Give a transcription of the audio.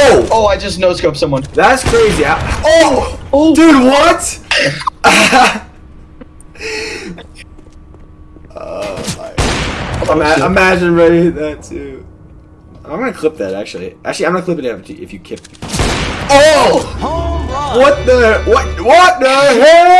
Oh! Oh, I just no scoped someone. That's crazy. I- oh! Oh! Dude, what? oh my. Oh, Ima- imagine ready hit that too. I'm gonna clip that actually. Actually, I'm gonna clip it if you, if you keep. Oh! What the? What? What the hell?